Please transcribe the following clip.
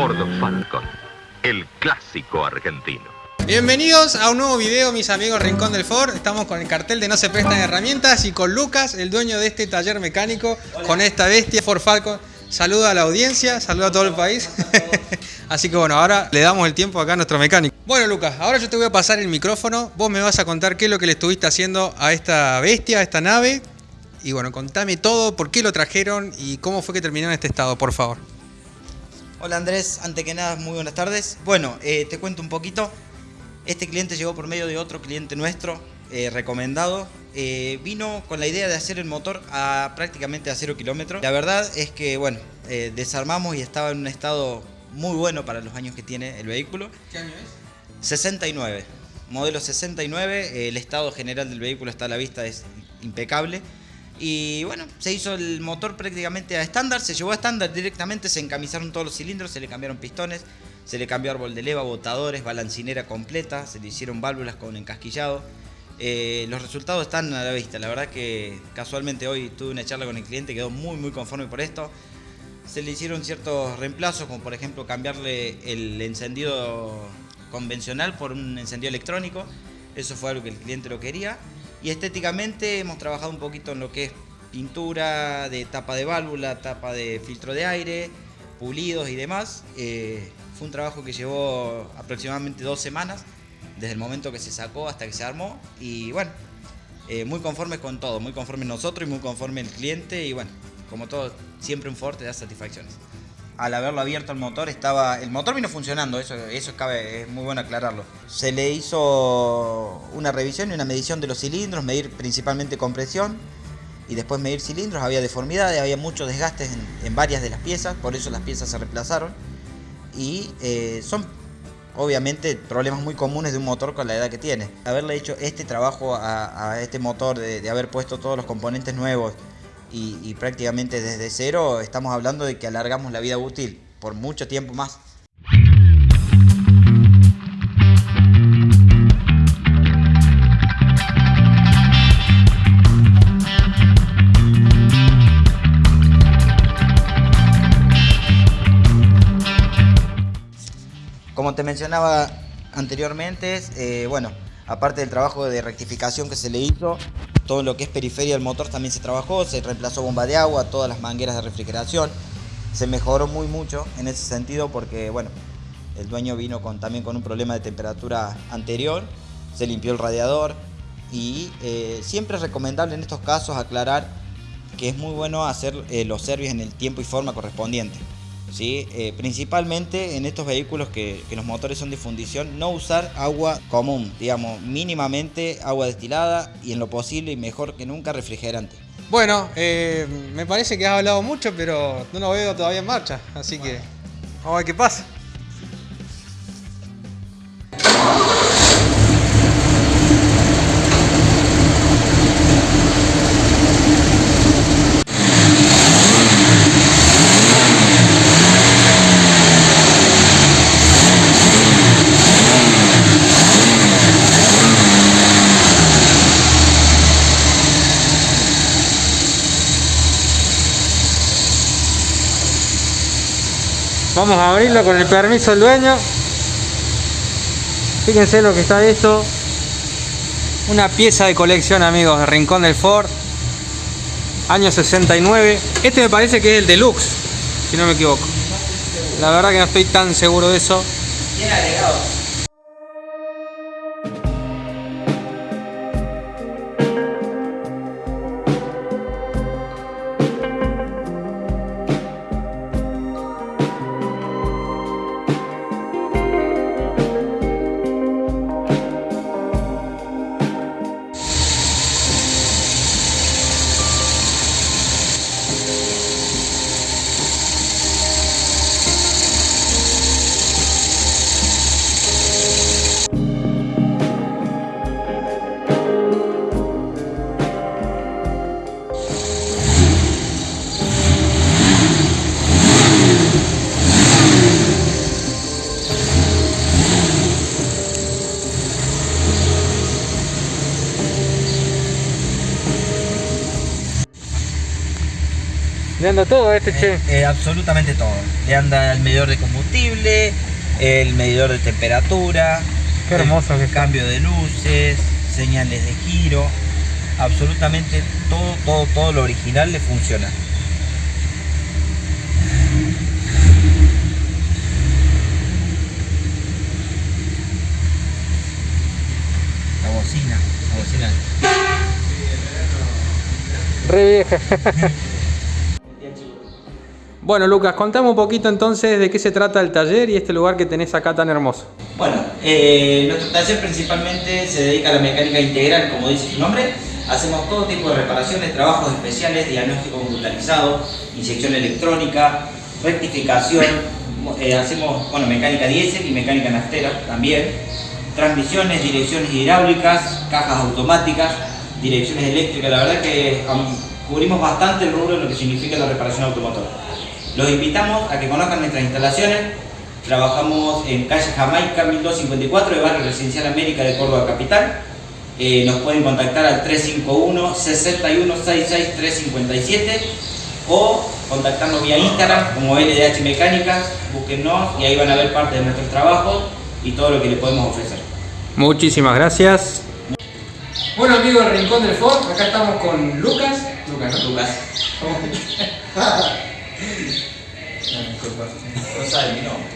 Ford Falcon, el clásico argentino. Bienvenidos a un nuevo video, mis amigos Rincón del Ford. Estamos con el cartel de No se prestan herramientas y con Lucas, el dueño de este taller mecánico, con esta bestia Ford Falcon. Saluda a la audiencia, saluda a todo el país. Así que bueno, ahora le damos el tiempo acá a nuestro mecánico. Bueno Lucas, ahora yo te voy a pasar el micrófono. Vos me vas a contar qué es lo que le estuviste haciendo a esta bestia, a esta nave. Y bueno, contame todo, por qué lo trajeron y cómo fue que terminó en este estado, por favor. Hola Andrés, antes que nada, muy buenas tardes. Bueno, eh, te cuento un poquito. Este cliente llegó por medio de otro cliente nuestro, eh, recomendado. Eh, vino con la idea de hacer el motor a prácticamente a cero kilómetros. La verdad es que, bueno, desarmamos y estaba en un estado muy bueno para los años que tiene el vehículo. ¿Qué año es? 69. Modelo 69, el estado general del vehículo está a la vista, es impecable. Y bueno, se hizo el motor prácticamente a estándar, se llevó a estándar directamente, se encamisaron todos los cilindros, se le cambiaron pistones, se le cambió árbol de leva, botadores, balancinera completa, se le hicieron válvulas con encasquillado. Eh, los resultados están a la vista, la verdad que casualmente hoy tuve una charla con el cliente, quedó muy muy conforme por esto. Se le hicieron ciertos reemplazos, como por ejemplo cambiarle el encendido convencional por un encendido electrónico, eso fue algo que el cliente lo quería. Y estéticamente hemos trabajado un poquito en lo que es pintura de tapa de válvula, tapa de filtro de aire, pulidos y demás. Eh, fue un trabajo que llevó aproximadamente dos semanas, desde el momento que se sacó hasta que se armó. Y bueno, eh, muy conformes con todo, muy conformes nosotros y muy conforme el cliente. Y bueno, como todo, siempre un Ford te da satisfacciones al haberlo abierto el motor, estaba el motor vino funcionando, eso, eso cabe, es muy bueno aclararlo. Se le hizo una revisión y una medición de los cilindros, medir principalmente compresión y después medir cilindros, había deformidades, había muchos desgastes en, varias de las piezas, por eso las piezas se reemplazaron y eh, son obviamente problemas muy comunes de un motor con la edad que tiene. Haberle hecho este trabajo a, este motor, de haber puesto todos los componentes nuevos, y, prácticamente desde cero estamos hablando de que alargamos la vida útil por mucho tiempo más. Como te mencionaba anteriormente, eh, bueno, aparte del trabajo de rectificación que se le hizo, todo lo que es periferia del motor también se trabajó, se reemplazó bomba de agua, todas las mangueras de refrigeración, se mejoró muy mucho en ese sentido porque, bueno, el dueño vino con, también con un problema de temperatura anterior, se limpió el radiador y eh, siempre es recomendable en estos casos aclarar que es muy bueno hacer eh, los servicios en el tiempo y forma correspondiente. ¿Sí? Eh, principalmente en estos vehículos que, los motores son de fundición, no usar agua común, digamos, mínimamente agua destilada y en lo posible y mejor que nunca refrigerante. Bueno, eh, me parece que has hablado mucho, pero no lo veo todavía en marcha, así que vamos a ver qué pasa. Vamos a abrirlo con el permiso del dueño. Fíjense lo que está esto. Una pieza de colección, amigos, de Rincón del Ford. Año 69. Este me parece que es el deluxe, si no me equivoco. La verdad que no estoy tan seguro de eso. Le anda todo a este che. Eh, absolutamente todo. Le anda el medidor de combustible, el medidor de temperatura, Qué hermoso que el está. cambio de luces, señales de giro. Absolutamente todo, todo, todo lo original le funciona. La bocina, la bocina. Re vieja. Bueno, Lucas, contame un poquito entonces de qué se trata el taller y este lugar que tenés acá tan hermoso. Bueno, eh, nuestro taller principalmente se dedica a la mecánica integral, como dice su nombre. Hacemos todo tipo de reparaciones, trabajos especiales, diagnóstico computarizado, inyección electrónica, rectificación. eh, hacemos bueno, mecánica diésel y mecánica naftera también. Transmisiones, direcciones hidráulicas, cajas automáticas, direcciones eléctricas. La verdad que cubrimos bastante el rubro de lo que significa la reparación automotora. Los invitamos a que conozcan nuestras instalaciones. Trabajamos en calle Jamaica 1254 de Barrio Residencial América de Córdoba Capital. Eh, nos pueden contactar al 351 6166 357 o contactarnos vía Instagram como LDH Mecánicas. Búsquennos y ahí van a ver parte de nuestros trabajos y todo lo que les podemos ofrecer. Muchísimas gracias. Bueno amigos del Rincón del Ford, acá estamos con Lucas. Lucas, ¿no? Lucas. No, disculpa. No sabe mi nombre.